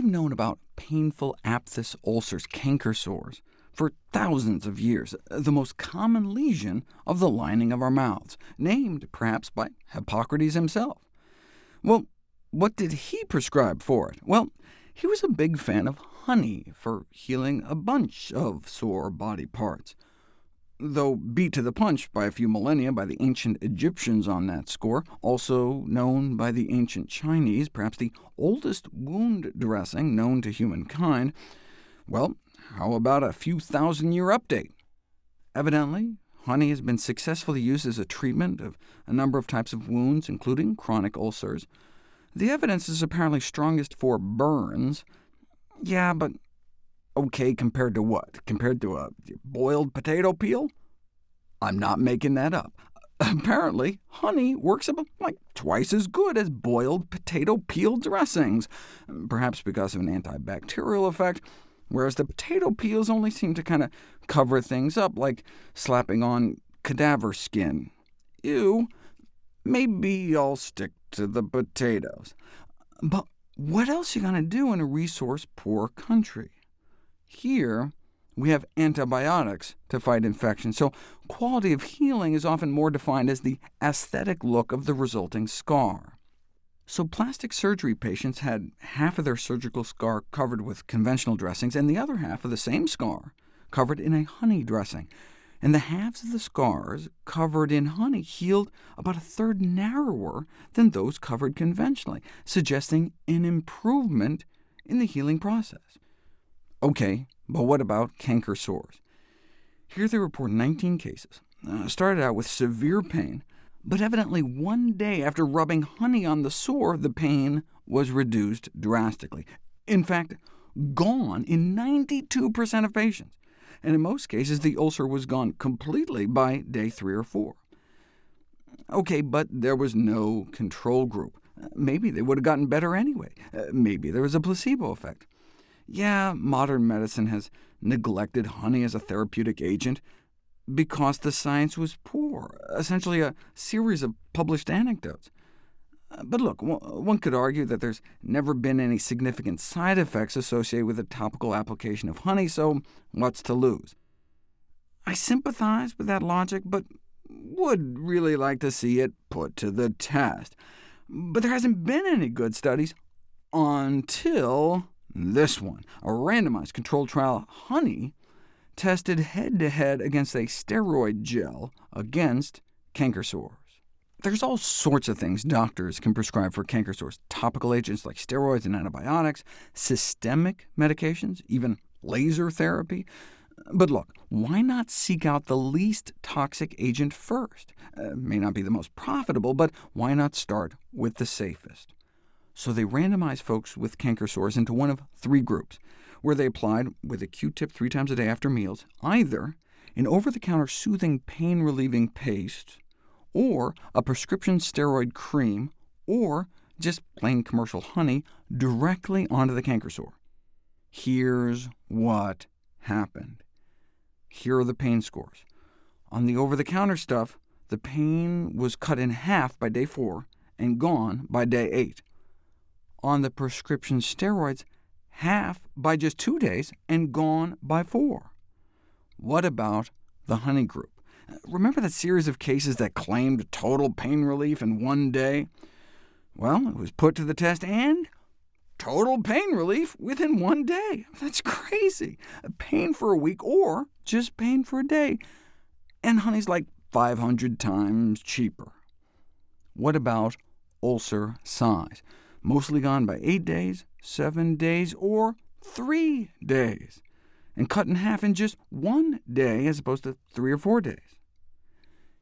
we've known about painful aphthous ulcers, canker sores, for thousands of years, the most common lesion of the lining of our mouths, named perhaps by Hippocrates himself. Well, what did he prescribe for it? Well, he was a big fan of honey for healing a bunch of sore body parts though beat to the punch by a few millennia by the ancient Egyptians on that score, also known by the ancient Chinese, perhaps the oldest wound dressing known to humankind. Well, how about a few thousand-year update? Evidently, honey has been successfully used as a treatment of a number of types of wounds, including chronic ulcers. The evidence is apparently strongest for burns. Yeah, but OK compared to what? Compared to a boiled potato peel? I'm not making that up. Apparently, honey works about like twice as good as boiled potato peel dressings, perhaps because of an antibacterial effect, whereas the potato peels only seem to kind of cover things up, like slapping on cadaver skin. Ew, maybe I'll stick to the potatoes. But what else are you going to do in a resource-poor country? Here, we have antibiotics to fight infection, so quality of healing is often more defined as the aesthetic look of the resulting scar. So plastic surgery patients had half of their surgical scar covered with conventional dressings, and the other half of the same scar covered in a honey dressing. And the halves of the scars covered in honey healed about a third narrower than those covered conventionally, suggesting an improvement in the healing process. OK, but what about canker sores? Here they report 19 cases. Uh, started out with severe pain, but evidently one day after rubbing honey on the sore, the pain was reduced drastically. In fact, gone in 92% of patients, and in most cases the ulcer was gone completely by day 3 or 4. OK, but there was no control group. Maybe they would have gotten better anyway. Uh, maybe there was a placebo effect. Yeah, modern medicine has neglected honey as a therapeutic agent because the science was poor, essentially a series of published anecdotes. Uh, but look, one could argue that there's never been any significant side effects associated with a topical application of honey, so what's to lose? I sympathize with that logic, but would really like to see it put to the test. But there hasn't been any good studies until this one, a randomized controlled trial honey, tested head-to-head -head against a steroid gel against canker sores. There's all sorts of things doctors can prescribe for canker sores, topical agents like steroids and antibiotics, systemic medications, even laser therapy. But look, why not seek out the least toxic agent first? Uh, may not be the most profitable, but why not start with the safest? So they randomized folks with canker sores into one of three groups, where they applied, with a Q-tip three times a day after meals, either an over-the-counter soothing pain-relieving paste, or a prescription steroid cream, or just plain commercial honey directly onto the canker sore. Here's what happened. Here are the pain scores. On the over-the-counter stuff, the pain was cut in half by day 4 and gone by day 8 on the prescription steroids, half by just two days and gone by four. What about the honey group? Remember that series of cases that claimed total pain relief in one day? Well, it was put to the test, and total pain relief within one day. That's crazy. Pain for a week, or just pain for a day. And honey's like 500 times cheaper. What about ulcer size? Mostly gone by 8 days, 7 days, or 3 days, and cut in half in just one day as opposed to 3 or 4 days.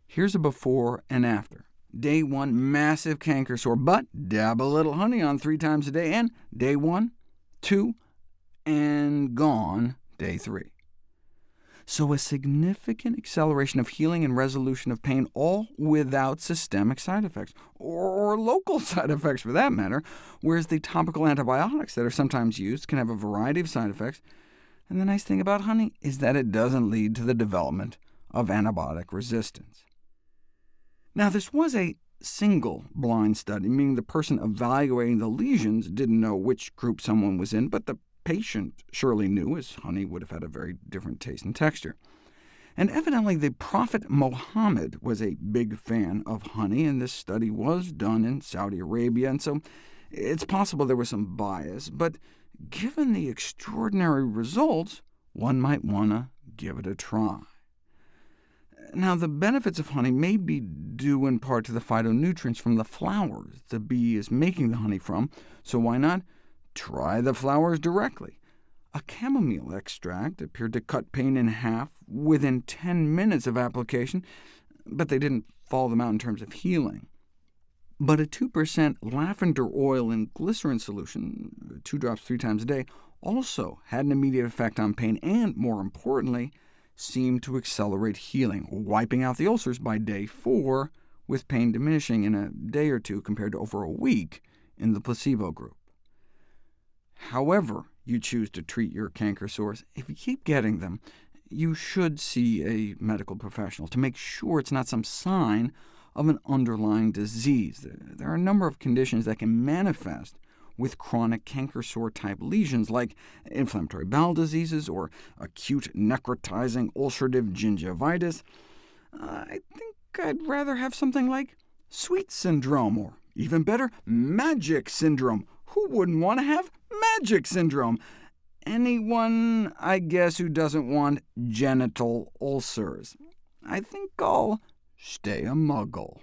Here's a before and after. Day 1, massive canker sore, but dab a little honey on three times a day, and day 1, 2, and gone day 3 so a significant acceleration of healing and resolution of pain, all without systemic side effects, or, local side effects for that matter, whereas the topical antibiotics that are sometimes used can have a variety of side effects. And the nice thing about honey is that it doesn't lead to the development of antibiotic resistance. Now, this was a single blind study, meaning the person evaluating the lesions didn't know which group someone was in, but the patient surely knew, as honey would have had a very different taste and texture. And evidently the Prophet Muhammad was a big fan of honey, and this study was done in Saudi Arabia, and so it's possible there was some bias, but given the extraordinary results, one might want to give it a try. Now, the benefits of honey may be due in part to the phytonutrients from the flowers the bee is making the honey from, so why not try the flowers directly? A chamomile extract appeared to cut pain in half within 10 minutes of application, but they didn't follow them out in terms of healing. But a 2% lavender oil in glycerin solution, two drops three times a day, also had an immediate effect on pain, and more importantly, seemed to accelerate healing, wiping out the ulcers by day four, with pain diminishing in a day or two compared to over a week in the placebo group. However you choose to treat your canker sores, if you keep getting them, you should see a medical professional to make sure it's not some sign of an underlying disease. There are a number of conditions that can manifest with chronic canker sore-type lesions like inflammatory bowel diseases or acute necrotizing ulcerative gingivitis. I think I'd rather have something like Sweet syndrome, or even better, MAGIC syndrome. Who wouldn't want to have MAGIC syndrome? Anyone, I guess, who doesn't want genital ulcers. I think I'll stay a muggle.